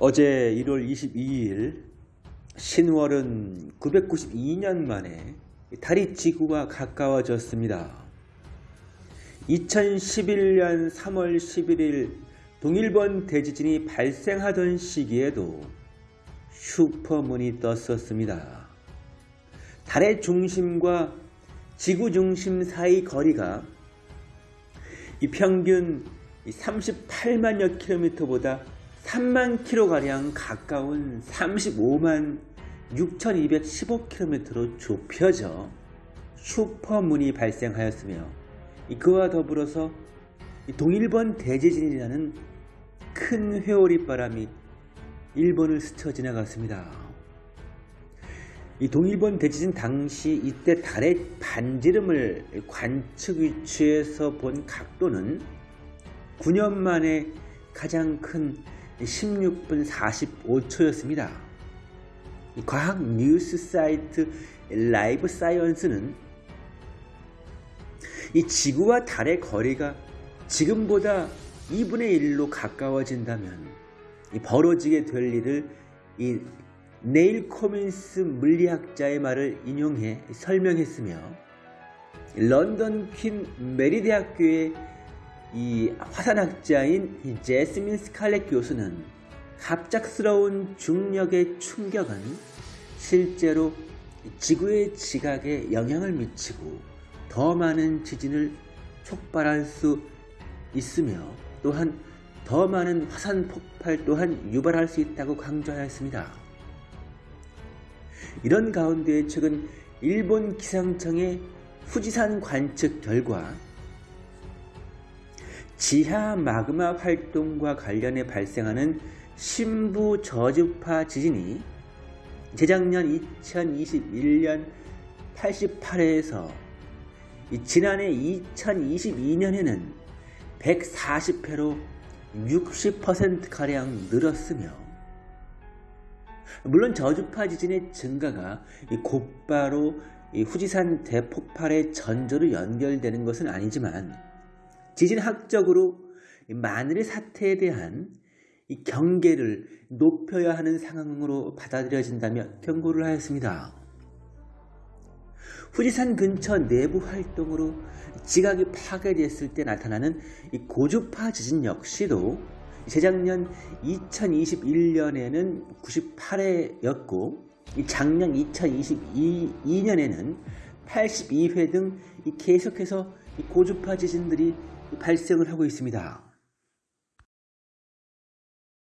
어제 1월 22일 신월은 992년 만에 달이 지구와 가까워졌습니다. 2011년 3월 11일 동일본 대지진이 발생하던 시기에도 슈퍼문이 떴었습니다. 달의 중심과 지구 중심 사이 거리가 이 평균 38만여 킬로미터보다 3만 킬로가량 가까운 35만 6215킬로미터로 좁혀져 슈퍼문이 발생하였으며 그와 더불어서 동일본 대지진이라는 큰 회오리 바람이 일본을 스쳐 지나갔습니다. 이 동일본 대지진 당시 이때 달의 반지름을 관측 위치에서 본 각도는 9년 만에 가장 큰 16분 45초였습니다. 과학 뉴스 사이트 라이브 사이언스는 이 지구와 달의 거리가 지금보다 2분의 1로 가까워진다면 벌어지게 될 일을 이 닐 코민스 물리학자의 말을 인용해 설명했으며 런던 퀸 메리 대학교의 이 화산학자인 제스민 스칼렛 교수는 갑작스러운 중력의 충격은 실제로 지구의 지각에 영향을 미치고 더 많은 지진을 촉발할 수 있으며 또한 더 많은 화산 폭발 또한 유발할 수 있다고 강조하였습니다. 이런 가운데 최근 일본 기상청의 후지산 관측 결과 지하 마그마 활동과 관련해 발생하는 신부 저주파 지진이 재작년 2021년 88회에서 지난해 2022년에는 140회로 60%가량 늘었으며 물론 저주파 지진의 증가가 곧바로 후지산 대폭발의 전조로 연결되는 것은 아니지만 지진학적으로 마늘의 사태에 대한 경계를 높여야 하는 상황으로 받아들여진다며 경고를 하였습니다. 후지산 근처 내부 활동으로 지각이 파괴됐을 때 나타나는 고주파 지진 역시도 재작년 2021년에는 98회였고 작년 2022년에는 82회 등 계속해서 고주파 지진들이 발생을 하고 있습니다.